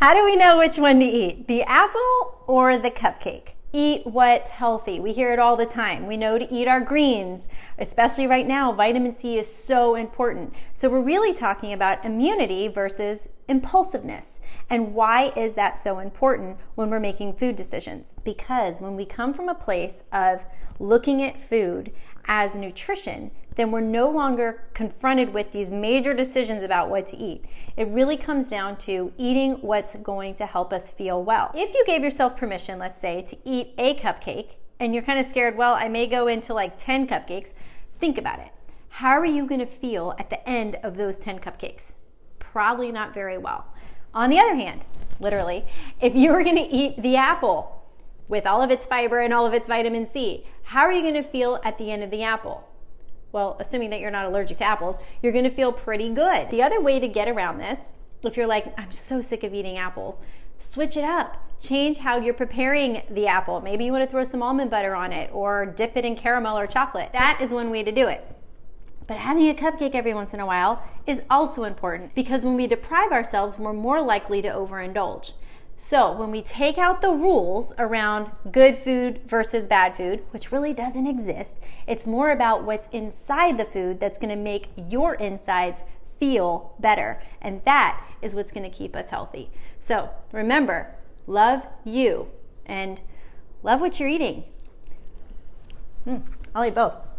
How do we know which one to eat? The apple or the cupcake? Eat what's healthy. We hear it all the time. We know to eat our greens, especially right now. Vitamin C is so important. So, we're really talking about immunity versus impulsiveness. And why is that so important when we're making food decisions? Because when we come from a place of looking at food as nutrition, then we're no longer confronted with these major decisions about what to eat. It really comes down to eating what's going to help us feel well. If you gave yourself permission, let's say, to eat a cupcake, and you're kind of scared, well, I may go into like 10 cupcakes, think about it. How are you going to feel at the end of those 10 cupcakes? Probably not very well. On the other hand, literally, if you were going to eat the apple with all of its fiber and all of its vitamin C, how are you going to feel at the end of the apple? Well, assuming that you're not allergic to apples, you're going to feel pretty good. The other way to get around this, if you're like, I'm so sick of eating apples, switch it up. Change how you're preparing the apple. Maybe you want to throw some almond butter on it or dip it in caramel or chocolate. That is one way to do it. But having a cupcake every once in a while is also important because when we deprive ourselves, we're more likely to overindulge. So, when we take out the rules around good food versus bad food, which really doesn't exist, it's more about what's inside the food that's going to make your insides feel better. And that is what's going to keep us healthy. So, remember, love you and love what you're eating. Mm, I'll eat both.